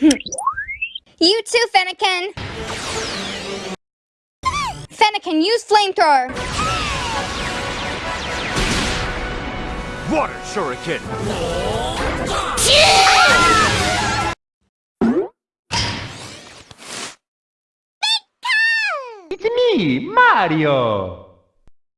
Hmm. You too, Fennekin! Fennekin, use flamethrower! Water shuriken! It's me, Mario!